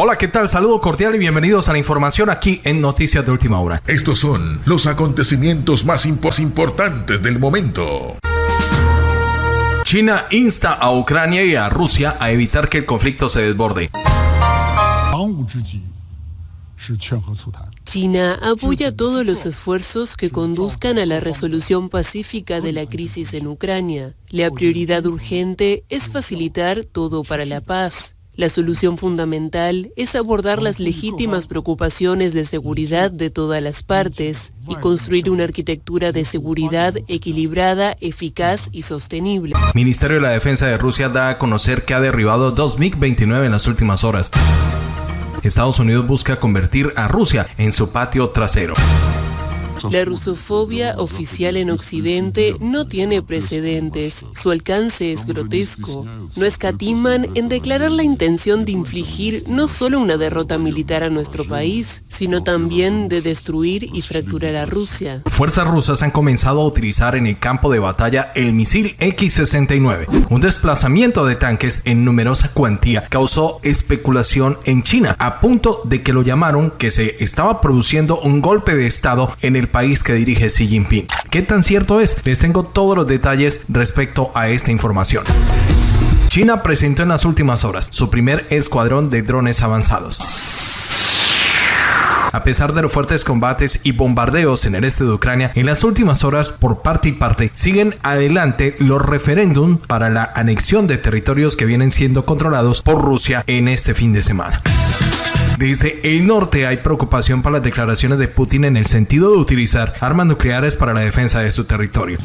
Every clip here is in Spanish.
Hola, ¿qué tal? Saludo cordial y bienvenidos a la información aquí en Noticias de Última Hora. Estos son los acontecimientos más importantes del momento. China insta a Ucrania y a Rusia a evitar que el conflicto se desborde. China apoya todos los esfuerzos que conduzcan a la resolución pacífica de la crisis en Ucrania. La prioridad urgente es facilitar todo para la paz. La solución fundamental es abordar las legítimas preocupaciones de seguridad de todas las partes y construir una arquitectura de seguridad equilibrada, eficaz y sostenible. Ministerio de la Defensa de Rusia da a conocer que ha derribado dos MiG-29 en las últimas horas. Estados Unidos busca convertir a Rusia en su patio trasero. La rusofobia oficial en Occidente no tiene precedentes. Su alcance es grotesco. No escatiman en declarar la intención de infligir no solo una derrota militar a nuestro país, sino también de destruir y fracturar a Rusia. Fuerzas rusas han comenzado a utilizar en el campo de batalla el misil X-69. Un desplazamiento de tanques en numerosa cuantía causó especulación en China, a punto de que lo llamaron que se estaba produciendo un golpe de Estado en el país que dirige Xi Jinping. ¿Qué tan cierto es? Les tengo todos los detalles respecto a esta información. China presentó en las últimas horas su primer escuadrón de drones avanzados. A pesar de los fuertes combates y bombardeos en el este de Ucrania, en las últimas horas, por parte y parte, siguen adelante los referéndums para la anexión de territorios que vienen siendo controlados por Rusia en este fin de semana. Desde el norte hay preocupación por las declaraciones de Putin en el sentido de utilizar armas nucleares para la defensa de su territorio.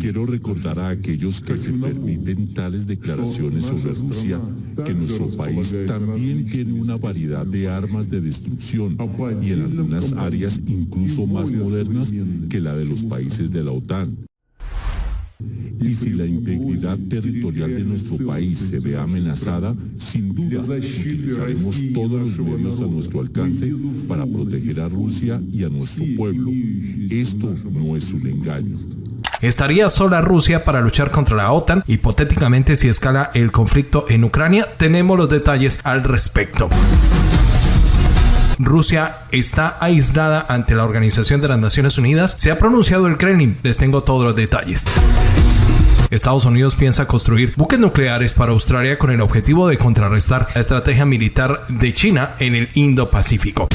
Quiero recordar a aquellos que se permiten tales declaraciones sobre Rusia que nuestro país también tiene una variedad de armas de destrucción y en algunas áreas incluso más modernas que la de los países de la OTAN. Y si la integridad territorial de nuestro país se ve amenazada, sin duda utilizaremos todos los medios a nuestro alcance para proteger a Rusia y a nuestro pueblo. Esto no es un engaño. ¿Estaría sola Rusia para luchar contra la OTAN? Hipotéticamente, si escala el conflicto en Ucrania, tenemos los detalles al respecto. Rusia está aislada ante la Organización de las Naciones Unidas. Se ha pronunciado el Kremlin. Les tengo todos los detalles. Estados Unidos piensa construir buques nucleares para Australia con el objetivo de contrarrestar la estrategia militar de China en el Indo-Pacífico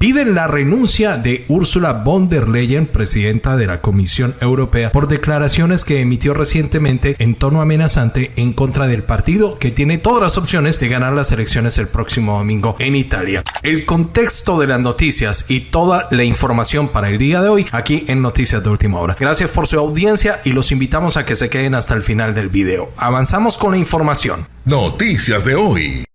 piden la renuncia de Ursula von der Leyen, presidenta de la Comisión Europea, por declaraciones que emitió recientemente en tono amenazante en contra del partido que tiene todas las opciones de ganar las elecciones el próximo domingo en Italia. El contexto de las noticias y toda la información para el día de hoy aquí en Noticias de Última Hora. Gracias por su audiencia y los invitamos a que se queden hasta el final del video. Avanzamos con la información. Noticias de hoy.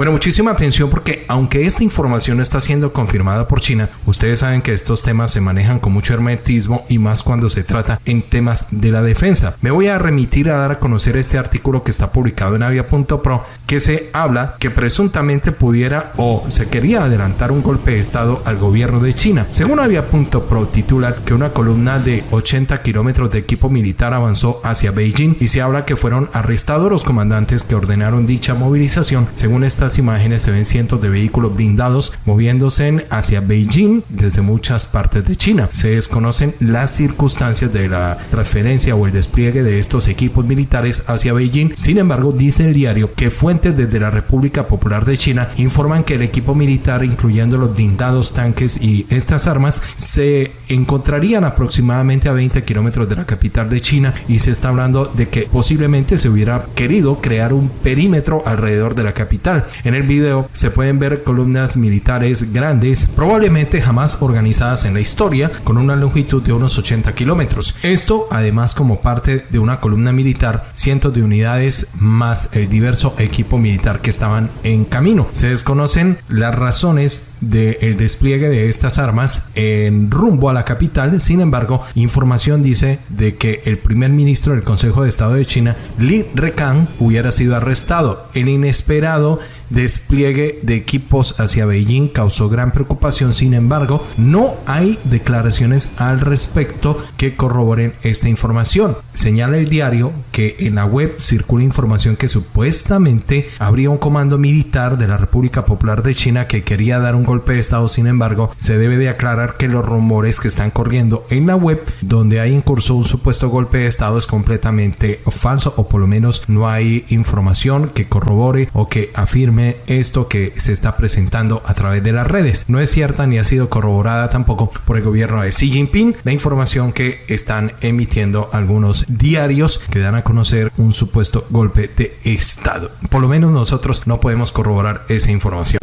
Bueno, muchísima atención porque aunque esta información está siendo confirmada por China, ustedes saben que estos temas se manejan con mucho hermetismo y más cuando se trata en temas de la defensa. Me voy a remitir a dar a conocer este artículo que está publicado en avia.pro que se habla que presuntamente pudiera o se quería adelantar un golpe de estado al gobierno de China. Según avia.pro titula que una columna de 80 kilómetros de equipo militar avanzó hacia Beijing y se habla que fueron arrestados los comandantes que ordenaron dicha movilización. Según esta imágenes se ven cientos de vehículos blindados moviéndose hacia Beijing desde muchas partes de China. Se desconocen las circunstancias de la transferencia o el despliegue de estos equipos militares hacia Beijing. Sin embargo, dice el diario que fuentes desde la República Popular de China informan que el equipo militar, incluyendo los blindados, tanques y estas armas, se encontrarían aproximadamente a 20 kilómetros de la capital de China y se está hablando de que posiblemente se hubiera querido crear un perímetro alrededor de la capital. En el video se pueden ver columnas militares grandes, probablemente jamás organizadas en la historia, con una longitud de unos 80 kilómetros. Esto además como parte de una columna militar, cientos de unidades más el diverso equipo militar que estaban en camino. Se desconocen las razones del despliegue de estas armas en rumbo a la capital. Sin embargo, información dice de que el primer ministro del Consejo de Estado de China, Li Rekan, hubiera sido arrestado. El inesperado despliegue de equipos hacia Beijing causó gran preocupación, sin embargo, no hay declaraciones al respecto que corroboren esta información. Señala el diario que en la web circula información que supuestamente habría un comando militar de la República Popular de China que quería dar un golpe de Estado, sin embargo, se debe de aclarar que los rumores que están corriendo en la web donde hay en curso un supuesto golpe de Estado es completamente falso o por lo menos no hay información que corrobore o que afirme esto que se está presentando a través de las redes. No es cierta ni ha sido corroborada tampoco por el gobierno de Xi Jinping la información que están emitiendo algunos diarios que dan a conocer un supuesto golpe de Estado. Por lo menos nosotros no podemos corroborar esa información.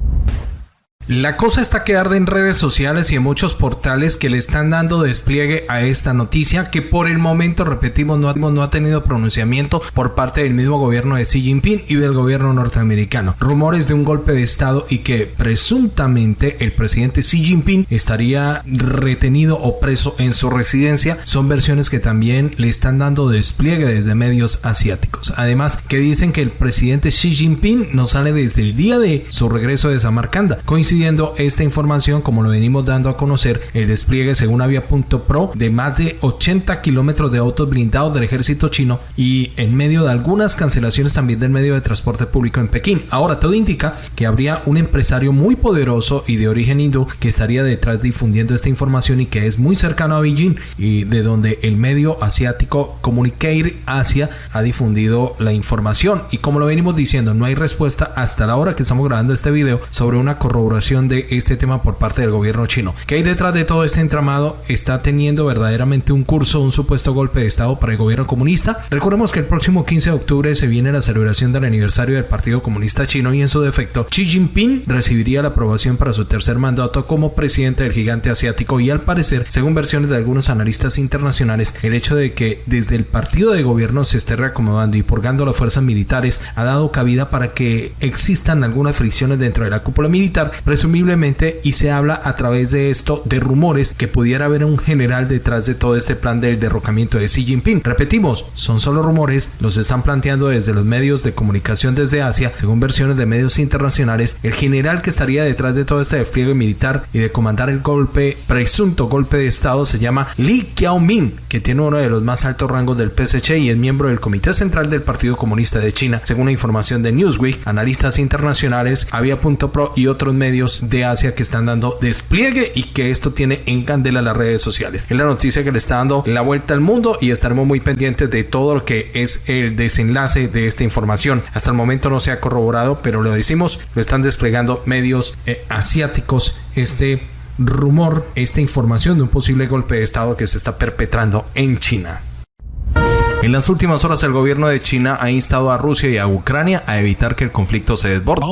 La cosa está que arde en redes sociales y en muchos portales que le están dando despliegue a esta noticia que por el momento, repetimos, no, no ha tenido pronunciamiento por parte del mismo gobierno de Xi Jinping y del gobierno norteamericano. Rumores de un golpe de Estado y que presuntamente el presidente Xi Jinping estaría retenido o preso en su residencia son versiones que también le están dando despliegue desde medios asiáticos. Además, que dicen que el presidente Xi Jinping no sale desde el día de su regreso de Samarcanda. Coincide esta información, como lo venimos dando a conocer, el despliegue según Avia.pro de más de 80 kilómetros de autos blindados del ejército chino y en medio de algunas cancelaciones también del medio de transporte público en Pekín. Ahora, todo indica que habría un empresario muy poderoso y de origen hindú que estaría detrás difundiendo esta información y que es muy cercano a Beijing y de donde el medio asiático Communicate Asia ha difundido la información. Y como lo venimos diciendo, no hay respuesta hasta la hora que estamos grabando este video sobre una corroboración de este tema por parte del gobierno chino. ¿Qué hay detrás de todo este entramado? ¿Está teniendo verdaderamente un curso, un supuesto golpe de Estado para el gobierno comunista? Recordemos que el próximo 15 de octubre se viene la celebración del aniversario del Partido Comunista Chino y en su defecto Xi Jinping recibiría la aprobación para su tercer mandato como presidente del gigante asiático y al parecer, según versiones de algunos analistas internacionales, el hecho de que desde el partido de gobierno se esté reacomodando y purgando las fuerzas militares ha dado cabida para que existan algunas fricciones dentro de la cúpula militar, presumiblemente, y se habla a través de esto de rumores que pudiera haber un general detrás de todo este plan del derrocamiento de Xi Jinping. Repetimos, son solo rumores, los están planteando desde los medios de comunicación desde Asia, según versiones de medios internacionales, el general que estaría detrás de todo este despliegue militar y de comandar el golpe, presunto golpe de Estado, se llama Li Qiaoming, que tiene uno de los más altos rangos del PSC y es miembro del Comité Central del Partido Comunista de China, según la información de Newsweek, analistas internacionales, Avia.pro y otros medios de Asia que están dando despliegue y que esto tiene en candela las redes sociales. Es la noticia que le está dando la vuelta al mundo y estaremos muy pendientes de todo lo que es el desenlace de esta información. Hasta el momento no se ha corroborado, pero lo decimos, lo están desplegando medios eh, asiáticos. Este rumor, esta información de un posible golpe de Estado que se está perpetrando en China. En las últimas horas el gobierno de China ha instado a Rusia y a Ucrania a evitar que el conflicto se desborde.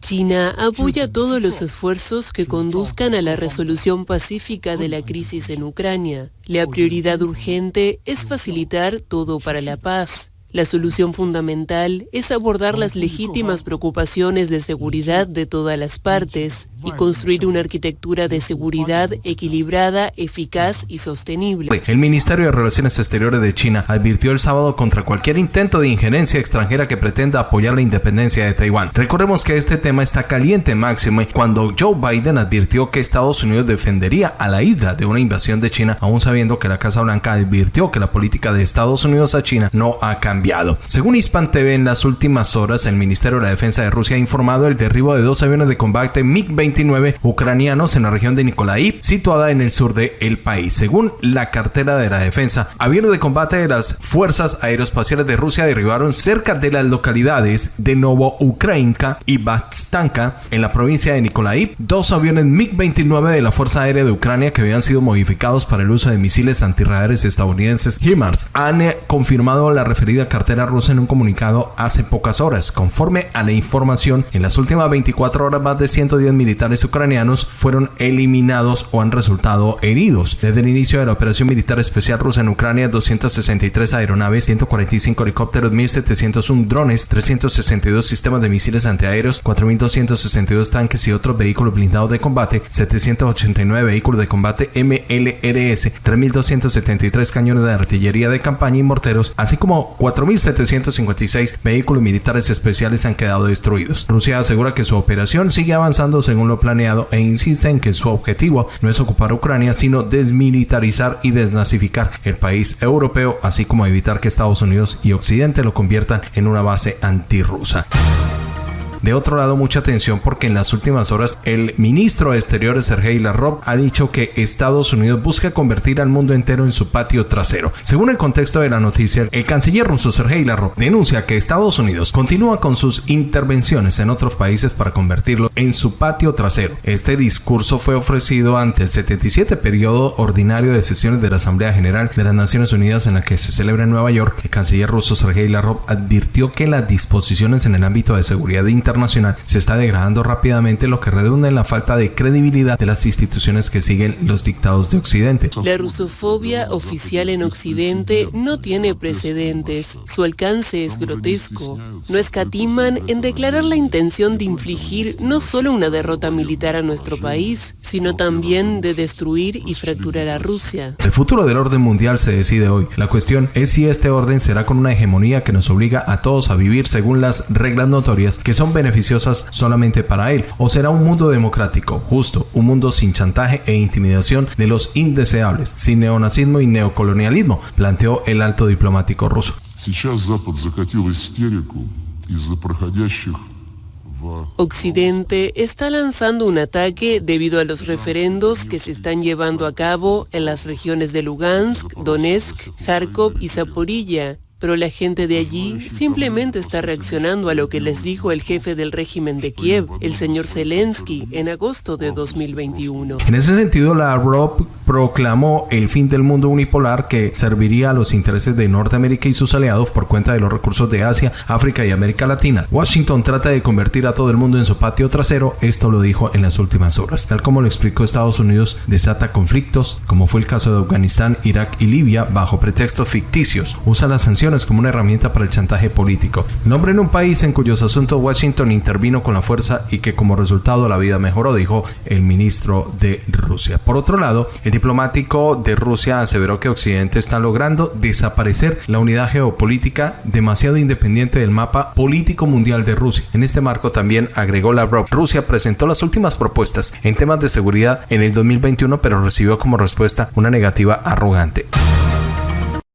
China apoya todos los esfuerzos que conduzcan a la resolución pacífica de la crisis en Ucrania. La prioridad urgente es facilitar todo para la paz. La solución fundamental es abordar las legítimas preocupaciones de seguridad de todas las partes y construir una arquitectura de seguridad equilibrada, eficaz y sostenible. El Ministerio de Relaciones Exteriores de China advirtió el sábado contra cualquier intento de injerencia extranjera que pretenda apoyar la independencia de Taiwán. Recordemos que este tema está caliente máximo cuando Joe Biden advirtió que Estados Unidos defendería a la isla de una invasión de China, aún sabiendo que la Casa Blanca advirtió que la política de Estados Unidos a China no ha cambiado según Hispan TV, en las últimas horas, el Ministerio de la Defensa de Rusia ha informado el derribo de dos aviones de combate MiG-29 ucranianos en la región de Nikolaev, situada en el sur del país. Según la cartera de la defensa, aviones de combate de las Fuerzas Aeroespaciales de Rusia derribaron cerca de las localidades de Novo-Ukrainka y Batstanka, en la provincia de Nikolaev, dos aviones MiG-29 de la Fuerza Aérea de Ucrania que habían sido modificados para el uso de misiles antirradares estadounidenses HIMARS. Han confirmado la referida cartera rusa en un comunicado hace pocas horas. Conforme a la información, en las últimas 24 horas más de 110 militares ucranianos fueron eliminados o han resultado heridos. Desde el inicio de la operación militar especial rusa en Ucrania, 263 aeronaves, 145 helicópteros, 1701 drones, 362 sistemas de misiles antiaéreos, 4262 tanques y otros vehículos blindados de combate, 789 vehículos de combate MLRS, 3273 cañones de artillería de campaña y morteros, así como 4756 vehículos militares especiales han quedado destruidos. Rusia asegura que su operación sigue avanzando según lo planeado e insiste en que su objetivo no es ocupar Ucrania, sino desmilitarizar y desnazificar el país europeo, así como evitar que Estados Unidos y Occidente lo conviertan en una base antirrusa. De otro lado, mucha atención porque en las últimas horas el ministro de Exteriores Sergei Lavrov ha dicho que Estados Unidos busca convertir al mundo entero en su patio trasero. Según el contexto de la noticia, el canciller ruso Sergei Lavrov denuncia que Estados Unidos continúa con sus intervenciones en otros países para convertirlo en su patio trasero. Este discurso fue ofrecido ante el 77 periodo ordinario de sesiones de la Asamblea General de las Naciones Unidas en la que se celebra en Nueva York. El canciller ruso Sergei Lavrov advirtió que las disposiciones en el ámbito de seguridad internacional internacional se está degradando rápidamente, lo que redunda en la falta de credibilidad de las instituciones que siguen los dictados de Occidente. La rusofobia oficial en Occidente no tiene precedentes. Su alcance es grotesco. No escatiman en declarar la intención de infligir no solo una derrota militar a nuestro país, sino también de destruir y fracturar a Rusia. El futuro del orden mundial se decide hoy. La cuestión es si este orden será con una hegemonía que nos obliga a todos a vivir según las reglas notorias que son beneficiosas solamente para él, o será un mundo democrático, justo, un mundo sin chantaje e intimidación de los indeseables, sin neonazismo y neocolonialismo, planteó el alto diplomático ruso. Occidente está lanzando un ataque debido a los referendos que se están llevando a cabo en las regiones de Lugansk, Donetsk, Kharkov y Zaporilla, pero la gente de allí simplemente está reaccionando a lo que les dijo el jefe del régimen de Kiev, el señor Zelensky, en agosto de 2021. En ese sentido, la ROP proclamó el fin del mundo unipolar que serviría a los intereses de Norteamérica y sus aliados por cuenta de los recursos de Asia, África y América Latina. Washington trata de convertir a todo el mundo en su patio trasero, esto lo dijo en las últimas horas. Tal como lo explicó Estados Unidos, desata conflictos, como fue el caso de Afganistán, Irak y Libia, bajo pretextos ficticios. Usa las sanciones como una herramienta para el chantaje político. Nombre en un país en cuyos asuntos Washington intervino con la fuerza y que como resultado la vida mejoró, dijo el ministro de Rusia. Por otro lado, el diplomático de Rusia aseveró que Occidente está logrando desaparecer la unidad geopolítica demasiado independiente del mapa político mundial de Rusia. En este marco también agregó Lavrov, Rusia presentó las últimas propuestas en temas de seguridad en el 2021, pero recibió como respuesta una negativa arrogante.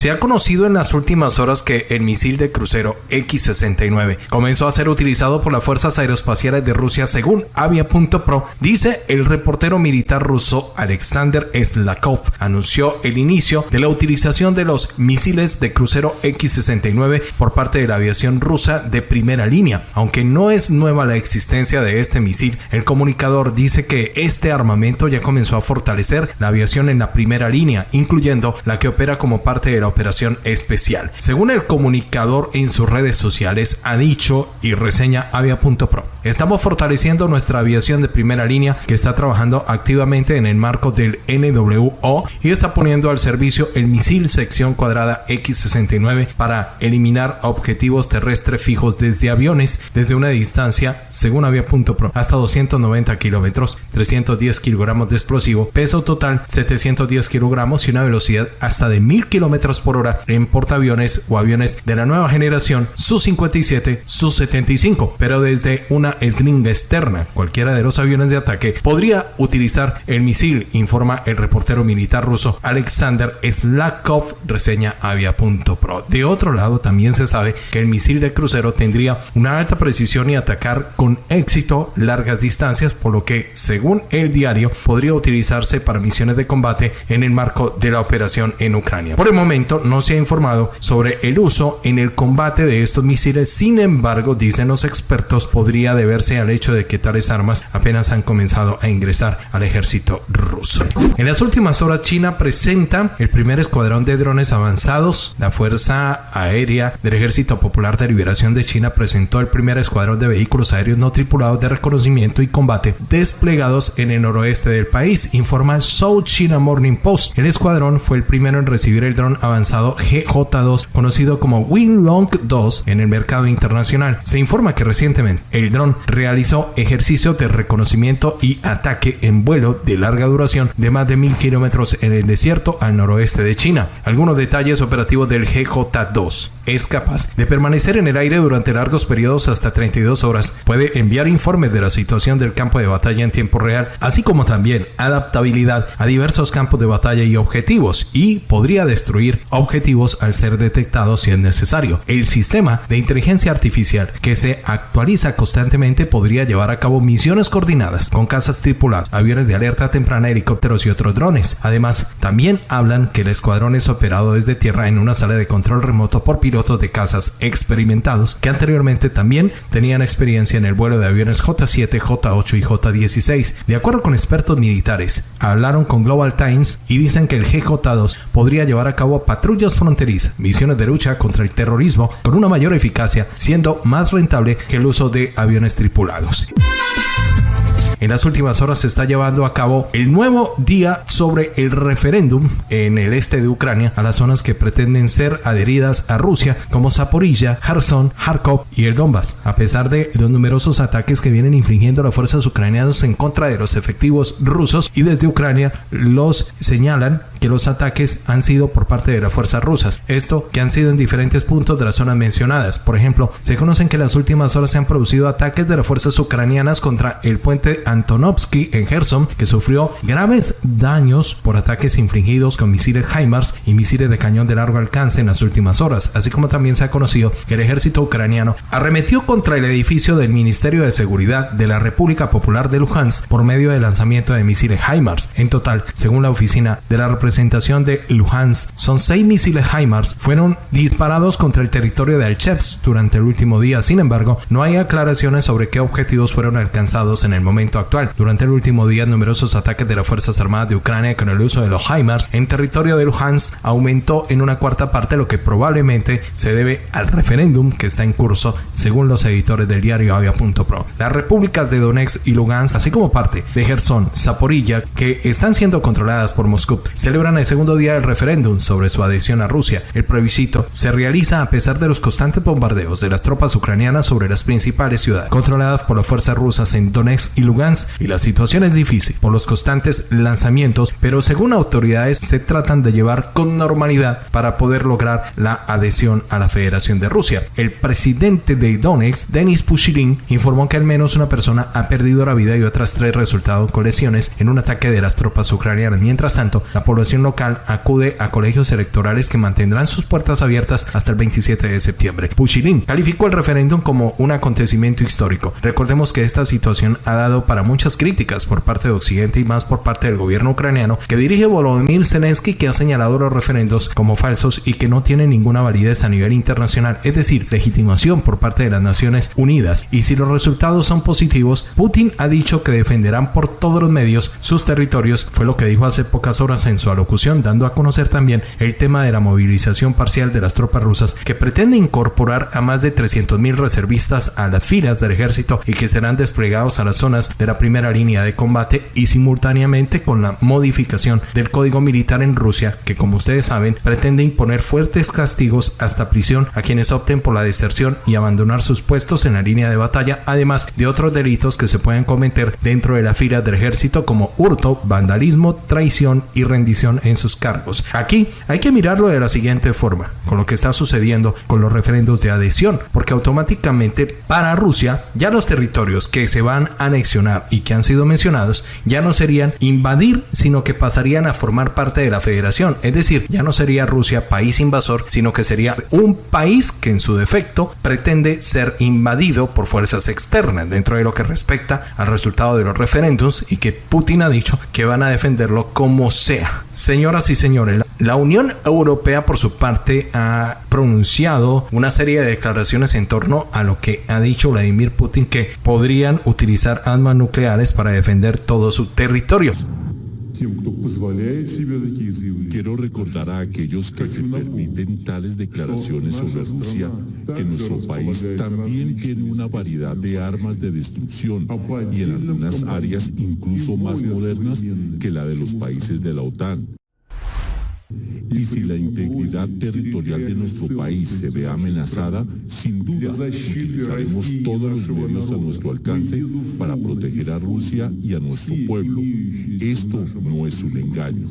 Se ha conocido en las últimas horas que el misil de crucero X-69 comenzó a ser utilizado por las fuerzas aeroespaciales de Rusia según Avia.pro, dice el reportero militar ruso Alexander Slakov. Anunció el inicio de la utilización de los misiles de crucero X-69 por parte de la aviación rusa de primera línea. Aunque no es nueva la existencia de este misil, el comunicador dice que este armamento ya comenzó a fortalecer la aviación en la primera línea, incluyendo la que opera como parte de la operación especial. Según el comunicador en sus redes sociales, ha dicho y reseña avia.pro. Estamos fortaleciendo nuestra aviación de primera línea que está trabajando activamente en el marco del NWO y está poniendo al servicio el misil sección cuadrada X-69 para eliminar objetivos terrestres fijos desde aviones desde una distancia, según avia.pro, hasta 290 kilómetros, 310 kilogramos de explosivo, peso total 710 kilogramos y una velocidad hasta de 1000 kilómetros por hora en portaaviones o aviones de la nueva generación Su-57, Su-75, pero desde una sling externa. Cualquiera de los aviones de ataque podría utilizar el misil, informa el reportero militar ruso Alexander Slakov, reseña avia.pro. De otro lado, también se sabe que el misil de crucero tendría una alta precisión y atacar con éxito largas distancias, por lo que, según el diario, podría utilizarse para misiones de combate en el marco de la operación en Ucrania. Por el momento, no se ha informado sobre el uso en el combate de estos misiles. Sin embargo, dicen los expertos, podría deberse al hecho de que tales armas apenas han comenzado a ingresar al ejército ruso. En las últimas horas, China presenta el primer escuadrón de drones avanzados. La Fuerza Aérea del Ejército Popular de Liberación de China presentó el primer escuadrón de vehículos aéreos no tripulados de reconocimiento y combate desplegados en el noroeste del país, informa South China Morning Post. El escuadrón fue el primero en recibir el dron avanzado GJ2, conocido como Winlong 2 en el mercado internacional. Se informa que recientemente el dron realizó ejercicios de reconocimiento y ataque en vuelo de larga duración de más de mil kilómetros en el desierto al noroeste de China. Algunos detalles operativos del GJ2. Es capaz de permanecer en el aire durante largos periodos hasta 32 horas. Puede enviar informes de la situación del campo de batalla en tiempo real, así como también adaptabilidad a diversos campos de batalla y objetivos, y podría destruir objetivos al ser detectado si es necesario. El sistema de inteligencia artificial que se actualiza constantemente podría llevar a cabo misiones coordinadas con casas tripuladas, aviones de alerta temprana, helicópteros y otros drones. Además, también hablan que el escuadrón es operado desde tierra en una sala de control remoto por pilotos de casas experimentados que anteriormente también tenían experiencia en el vuelo de aviones J7, J8 y J16. De acuerdo con expertos militares, hablaron con Global Times y dicen que el GJ2 podría llevar a cabo patrullas fronterizas, misiones de lucha contra el terrorismo con una mayor eficacia, siendo más rentable que el uso de aviones tripulados. En las últimas horas se está llevando a cabo el nuevo día sobre el referéndum en el este de Ucrania a las zonas que pretenden ser adheridas a Rusia como Zaporilla, Kherson, Kharkov y el Donbass. A pesar de los numerosos ataques que vienen infringiendo las fuerzas ucranianas en contra de los efectivos rusos y desde Ucrania los señalan que los ataques han sido por parte de las fuerzas rusas. Esto que han sido en diferentes puntos de las zonas mencionadas. Por ejemplo, se conocen que en las últimas horas se han producido ataques de las fuerzas ucranianas contra el puente Antonovsky en Kherson, que sufrió graves daños por ataques infringidos con misiles HIMARS y misiles de cañón de largo alcance en las últimas horas, así como también se ha conocido que el ejército ucraniano arremetió contra el edificio del Ministerio de Seguridad de la República Popular de Luhansk por medio del lanzamiento de misiles HIMARS. En total, según la oficina de la representación de Luhansk, son seis misiles HIMARS fueron disparados contra el territorio de Alchevsk durante el último día. Sin embargo, no hay aclaraciones sobre qué objetivos fueron alcanzados en el momento actual. Durante el último día, numerosos ataques de las Fuerzas Armadas de Ucrania con el uso de los HIMARS en territorio de Luhansk aumentó en una cuarta parte, lo que probablemente se debe al referéndum que está en curso, según los editores del diario Avia.pro. Las repúblicas de Donetsk y Lugansk, así como parte de Gerson, Zaporilla, que están siendo controladas por Moscú, celebran el segundo día del referéndum sobre su adhesión a Rusia. El plebiscito se realiza a pesar de los constantes bombardeos de las tropas ucranianas sobre las principales ciudades controladas por las fuerzas rusas en Donetsk y Lugansk y la situación es difícil por los constantes lanzamientos, pero según autoridades se tratan de llevar con normalidad para poder lograr la adhesión a la Federación de Rusia. El presidente de Donetsk, Denis Pushilin, informó que al menos una persona ha perdido la vida y otras tres resultaron con lesiones en un ataque de las tropas ucranianas. Mientras tanto, la población local acude a colegios electorales que mantendrán sus puertas abiertas hasta el 27 de septiembre. Pushilin calificó el referéndum como un acontecimiento histórico. Recordemos que esta situación ha dado para muchas críticas por parte de Occidente y más por parte del gobierno ucraniano que dirige Volodymyr Zelensky que ha señalado los referendos como falsos y que no tienen ninguna validez a nivel internacional, es decir, legitimación por parte de las Naciones Unidas. Y si los resultados son positivos, Putin ha dicho que defenderán por todos los medios sus territorios, fue lo que dijo hace pocas horas en su alocución, dando a conocer también el tema de la movilización parcial de las tropas rusas que pretende incorporar a más de 300.000 reservistas a las filas del ejército y que serán desplegados a las zonas de la primera línea de combate y simultáneamente con la modificación del código militar en Rusia que como ustedes saben pretende imponer fuertes castigos hasta prisión a quienes opten por la deserción y abandonar sus puestos en la línea de batalla además de otros delitos que se pueden cometer dentro de la fila del ejército como hurto, vandalismo, traición y rendición en sus cargos. Aquí hay que mirarlo de la siguiente forma, con lo que está sucediendo con los referendos de adhesión, porque automáticamente para Rusia ya los territorios que se van a anexionar mencionar y que han sido mencionados ya no serían invadir, sino que pasarían a formar parte de la federación. Es decir, ya no sería Rusia país invasor, sino que sería un país que en su defecto pretende ser invadido por fuerzas externas dentro de lo que respecta al resultado de los referéndums y que Putin ha dicho que van a defenderlo como sea. Señoras y señores, la Unión Europea por su parte ha pronunciado una serie de declaraciones en torno a lo que ha dicho Vladimir Putin que podrían utilizar armas nucleares para defender todo su territorio. Quiero recordar a aquellos que se permiten tales declaraciones sobre Rusia que nuestro país también tiene una variedad de armas de destrucción y en algunas áreas incluso más modernas que la de los países de la OTAN. Y si la integridad territorial de nuestro país se ve amenazada, sin duda utilizaremos todos los medios a nuestro alcance para proteger a Rusia y a nuestro pueblo. Esto no es un engaño.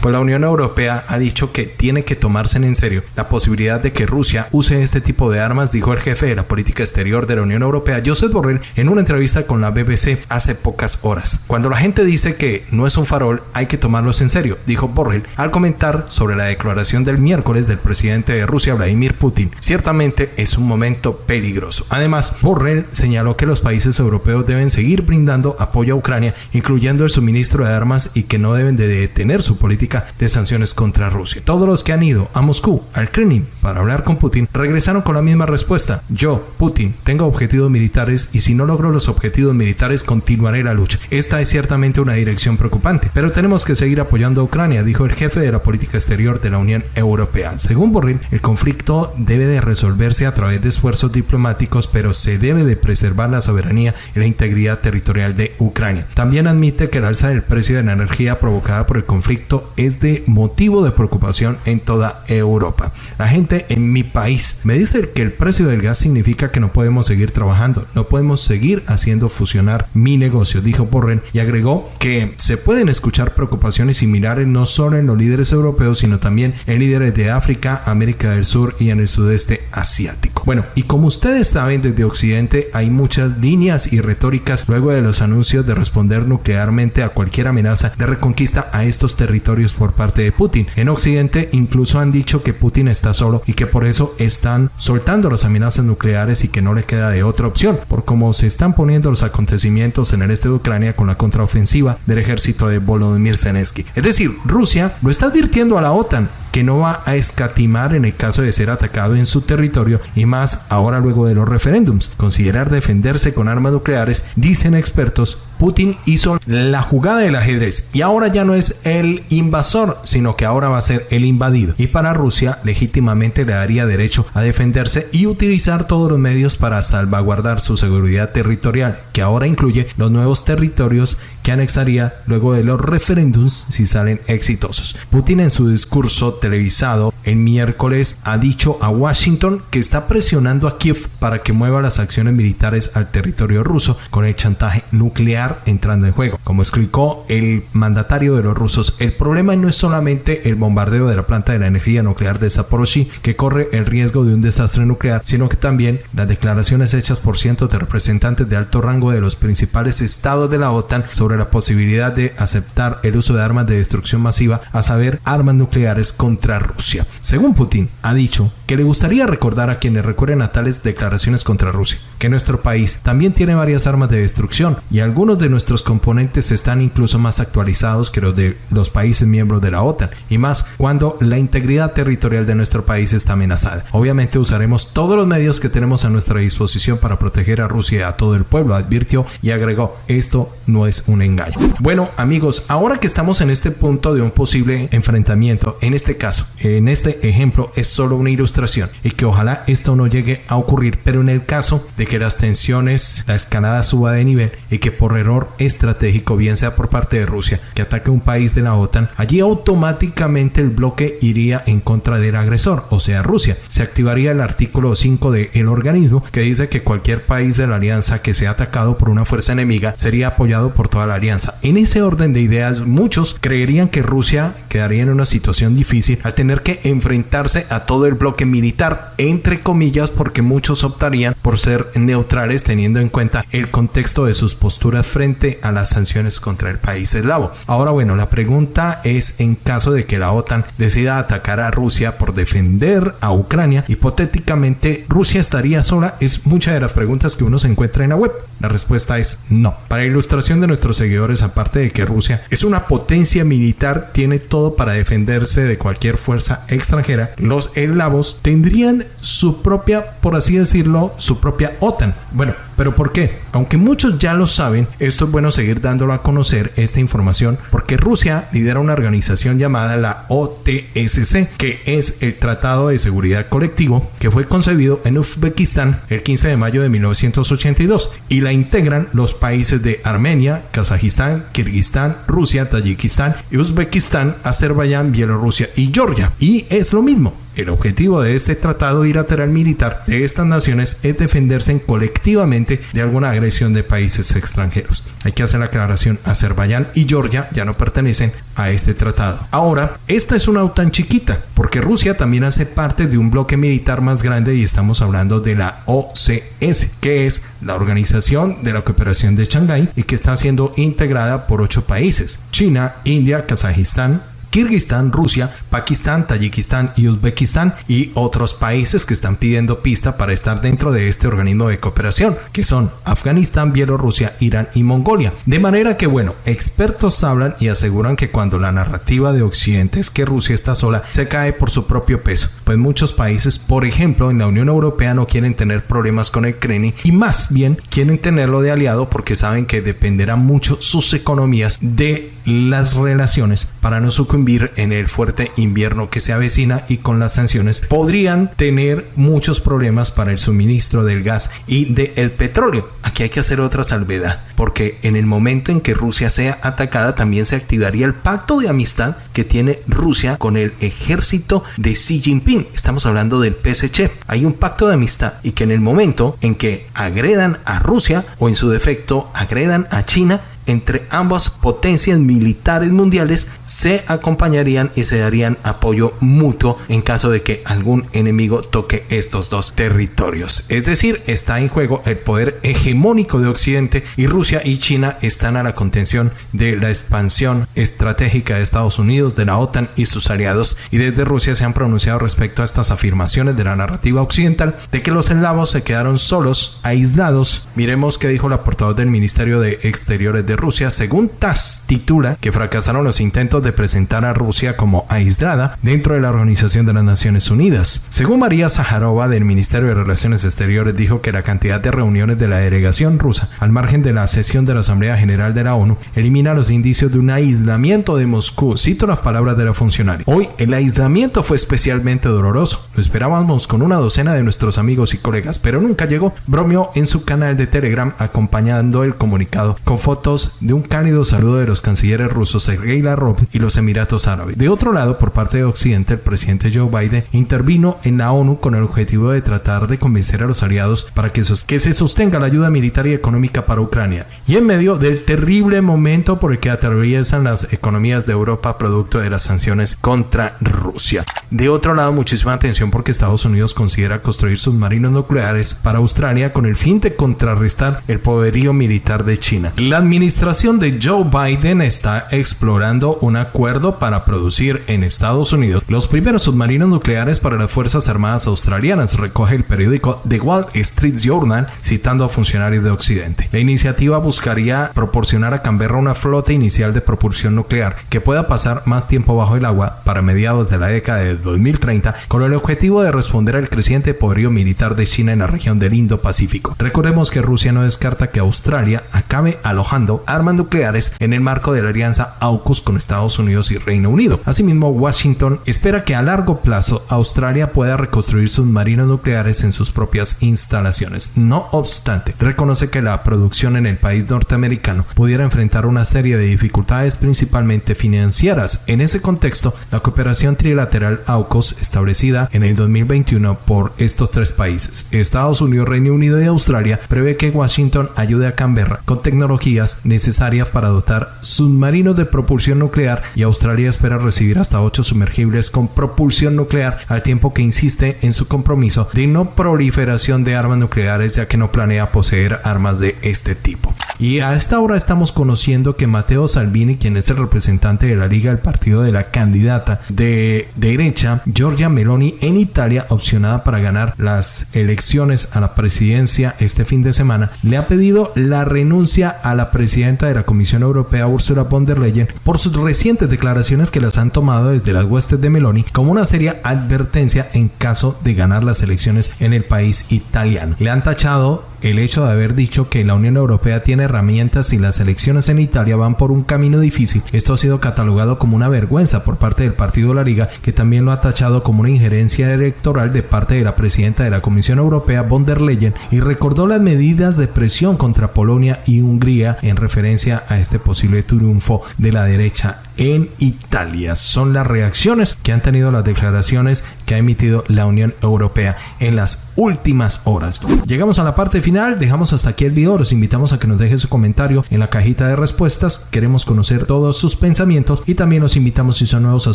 Pues la Unión Europea ha dicho que tiene que tomarse en serio la posibilidad de que Rusia use este tipo de armas, dijo el jefe de la política exterior de la Unión Europea, Joseph Borrell, en una entrevista con la BBC hace pocas horas. Cuando la gente dice que no es un farol, hay que tomarlos en serio, dijo Borrell al comentar sobre la declaración del miércoles del presidente de Rusia, Vladimir Putin. Ciertamente es un momento peligroso. Además, Borrell señaló que los países europeos deben seguir brindando apoyo a Ucrania, incluyendo el suministro de armas y que no deben de detener su política de sanciones contra Rusia. Todos los que han ido a Moscú, al Kremlin, para hablar con Putin, regresaron con la misma respuesta. Yo, Putin, tengo objetivos militares y si no logro los objetivos militares continuaré la lucha. Esta es ciertamente una dirección preocupante, pero tenemos que seguir apoyando a Ucrania, dijo el jefe de la política exterior de la Unión Europea. Según Borrell, el conflicto debe de resolverse a través de esfuerzos diplomáticos, pero se debe de preservar la soberanía y la integridad territorial de Ucrania. También admite que el alza del precio de la energía provocada por el conflicto es de motivo de preocupación en toda Europa. La gente en mi país me dice que el precio del gas significa que no podemos seguir trabajando, no podemos seguir haciendo fusionar mi negocio, dijo Borren y agregó que se pueden escuchar preocupaciones similares no solo en los líderes europeos, sino también en líderes de África, América del Sur y en el sudeste asiático. Bueno, y como ustedes saben, desde Occidente hay muchas líneas y retóricas luego de los anuncios de responder nuclearmente a cualquier amenaza de reconquista a estos territorios por parte de Putin. En Occidente incluso han dicho que Putin está solo y que por eso están soltando las amenazas nucleares y que no le queda de otra opción, por cómo se están poniendo los acontecimientos en el este de Ucrania con la contraofensiva del ejército de Volodymyr Zelensky. Es decir, Rusia lo está advirtiendo a la OTAN que no va a escatimar en el caso de ser atacado en su territorio y más ahora luego de los referéndums. Considerar defenderse con armas nucleares, dicen expertos, Putin hizo la jugada del ajedrez y ahora ya no es el invasor, sino que ahora va a ser el invadido. Y para Rusia legítimamente le daría derecho a defenderse y utilizar todos los medios para salvaguardar su seguridad territorial, que ahora incluye los nuevos territorios que anexaría luego de los referéndums si salen exitosos. Putin en su discurso televisado el miércoles ha dicho a Washington que está presionando a Kiev para que mueva las acciones militares al territorio ruso con el chantaje nuclear entrando en juego. Como explicó el mandatario de los rusos, el problema no es solamente el bombardeo de la planta de la energía nuclear de Zaporozhye que corre el riesgo de un desastre nuclear, sino que también las declaraciones hechas por cientos de representantes de alto rango de los principales estados de la OTAN sobre la posibilidad de aceptar el uso de armas de destrucción masiva, a saber, armas nucleares contra Rusia. Según Putin, ha dicho que le gustaría recordar a quienes recuerden a tales declaraciones contra Rusia, que nuestro país también tiene varias armas de destrucción y algunos de nuestros componentes están incluso más actualizados que los de los países miembros de la OTAN, y más cuando la integridad territorial de nuestro país está amenazada. Obviamente usaremos todos los medios que tenemos a nuestra disposición para proteger a Rusia y a todo el pueblo, advirtió y agregó, esto no es engaño. Bueno amigos, ahora que estamos en este punto de un posible enfrentamiento, en este caso, en este ejemplo es solo una ilustración y que ojalá esto no llegue a ocurrir, pero en el caso de que las tensiones, la escalada suba de nivel y que por error estratégico, bien sea por parte de Rusia, que ataque un país de la OTAN, allí automáticamente el bloque iría en contra del agresor, o sea Rusia. Se activaría el artículo 5 del organismo que dice que cualquier país de la alianza que sea atacado por una fuerza enemiga sería apoyado por toda la alianza. En ese orden de ideas, muchos creerían que Rusia quedaría en una situación difícil al tener que enfrentarse a todo el bloque militar, entre comillas, porque muchos optarían por ser neutrales teniendo en cuenta el contexto de sus posturas frente a las sanciones contra el país eslavo. Ahora bueno, la pregunta es en caso de que la OTAN decida atacar a Rusia por defender a Ucrania, hipotéticamente Rusia estaría sola, es muchas de las preguntas que uno se encuentra en la web. La respuesta es no. Para ilustración de nuestros seguidores, aparte de que Rusia es una potencia militar, tiene todo para defenderse de cualquier fuerza extranjera, los eslavos tendrían su propia, por así decirlo, su propia OTAN. Bueno, ¿Pero por qué? Aunque muchos ya lo saben, esto es bueno seguir dándolo a conocer esta información porque Rusia lidera una organización llamada la OTSC, que es el Tratado de Seguridad Colectivo, que fue concebido en Uzbekistán el 15 de mayo de 1982 y la integran los países de Armenia, Kazajistán, Kirguistán, Rusia, Tayikistán, Uzbekistán, Azerbaiyán, Bielorrusia y Georgia. Y es lo mismo. El objetivo de este tratado bilateral militar de estas naciones es defenderse colectivamente de alguna agresión de países extranjeros. Hay que hacer la aclaración, Azerbaiyán y Georgia ya no pertenecen a este tratado. Ahora, esta es una OTAN chiquita, porque Rusia también hace parte de un bloque militar más grande y estamos hablando de la OCS, que es la Organización de la Cooperación de Shanghái y que está siendo integrada por ocho países, China, India, Kazajistán, Kirguistán, Rusia, Pakistán, Tayikistán y Uzbekistán y otros países que están pidiendo pista para estar dentro de este organismo de cooperación, que son Afganistán, Bielorrusia, Irán y Mongolia. De manera que, bueno, expertos hablan y aseguran que cuando la narrativa de Occidente es que Rusia está sola, se cae por su propio peso, pues muchos países, por ejemplo, en la Unión Europea no quieren tener problemas con el Kremlin y más bien quieren tenerlo de aliado porque saben que dependerá mucho sus economías de las relaciones para no sucumbir en el fuerte invierno que se avecina y con las sanciones podrían tener muchos problemas para el suministro del gas y del petróleo. Aquí hay que hacer otra salvedad, porque en el momento en que Rusia sea atacada también se activaría el pacto de amistad que tiene Rusia con el ejército de Xi Jinping. Estamos hablando del PSC. Hay un pacto de amistad y que en el momento en que agredan a Rusia o en su defecto agredan a China, entre ambas potencias militares mundiales se acompañarían y se darían apoyo mutuo en caso de que algún enemigo toque estos dos territorios. Es decir, está en juego el poder hegemónico de Occidente y Rusia y China están a la contención de la expansión estratégica de Estados Unidos, de la OTAN y sus aliados y desde Rusia se han pronunciado respecto a estas afirmaciones de la narrativa occidental de que los eslavos se quedaron solos, aislados. Miremos qué dijo la portavoz del Ministerio de Exteriores de Rusia, según TASS, titula que fracasaron los intentos de presentar a Rusia como aislada dentro de la Organización de las Naciones Unidas. Según María Zaharova del Ministerio de Relaciones Exteriores, dijo que la cantidad de reuniones de la delegación rusa al margen de la sesión de la Asamblea General de la ONU elimina los indicios de un aislamiento de Moscú. Cito las palabras de la funcionaria. Hoy el aislamiento fue especialmente doloroso. Lo esperábamos con una docena de nuestros amigos y colegas, pero nunca llegó. Bromeó en su canal de Telegram acompañando el comunicado con fotos de un cálido saludo de los cancilleres rusos Sergei Lavrov y los Emiratos Árabes. De otro lado, por parte de Occidente, el presidente Joe Biden intervino en la ONU con el objetivo de tratar de convencer a los aliados para que, que se sostenga la ayuda militar y económica para Ucrania. Y en medio del terrible momento por el que atraviesan las economías de Europa producto de las sanciones contra Rusia. De otro lado, muchísima atención porque Estados Unidos considera construir submarinos nucleares para Australia con el fin de contrarrestar el poderío militar de China. La administración administración de Joe Biden está explorando un acuerdo para producir en Estados Unidos los primeros submarinos nucleares para las Fuerzas Armadas Australianas, recoge el periódico The Wall Street Journal citando a funcionarios de Occidente. La iniciativa buscaría proporcionar a Canberra una flota inicial de propulsión nuclear que pueda pasar más tiempo bajo el agua para mediados de la década de 2030 con el objetivo de responder al creciente poderío militar de China en la región del Indo-Pacífico. Recordemos que Rusia no descarta que Australia acabe alojando armas nucleares en el marco de la alianza AUKUS con Estados Unidos y Reino Unido. Asimismo, Washington espera que a largo plazo Australia pueda reconstruir sus marinos nucleares en sus propias instalaciones. No obstante, reconoce que la producción en el país norteamericano pudiera enfrentar una serie de dificultades principalmente financieras. En ese contexto, la cooperación trilateral AUKUS establecida en el 2021 por estos tres países, Estados Unidos, Reino Unido y Australia, prevé que Washington ayude a Canberra con tecnologías necesarias para dotar submarinos de propulsión nuclear y Australia espera recibir hasta 8 sumergibles con propulsión nuclear al tiempo que insiste en su compromiso de no proliferación de armas nucleares ya que no planea poseer armas de este tipo. Y a esta hora estamos conociendo que Matteo Salvini, quien es el representante de la Liga del Partido de la candidata de derecha, Giorgia Meloni, en Italia, opcionada para ganar las elecciones a la presidencia este fin de semana, le ha pedido la renuncia a la de la Comisión Europea, Ursula von der Leyen, por sus recientes declaraciones que las han tomado desde las huestes de Meloni como una seria advertencia en caso de ganar las elecciones en el país italiano. Le han tachado el hecho de haber dicho que la Unión Europea tiene herramientas y las elecciones en Italia van por un camino difícil, esto ha sido catalogado como una vergüenza por parte del Partido la Liga, que también lo ha tachado como una injerencia electoral de parte de la presidenta de la Comisión Europea, von der Leyen, y recordó las medidas de presión contra Polonia y Hungría en referencia a este posible triunfo de la derecha en Italia. Son las reacciones que han tenido las declaraciones que ha emitido la Unión Europea en las últimas horas. Llegamos a la parte final, dejamos hasta aquí el video, los invitamos a que nos dejen su comentario en la cajita de respuestas, queremos conocer todos sus pensamientos y también los invitamos si son nuevos a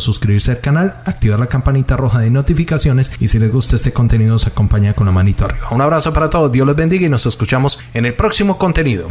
suscribirse al canal, activar la campanita roja de notificaciones y si les gusta este contenido se acompaña con la manito arriba. Un abrazo para todos, Dios los bendiga y nos escuchamos en el próximo contenido.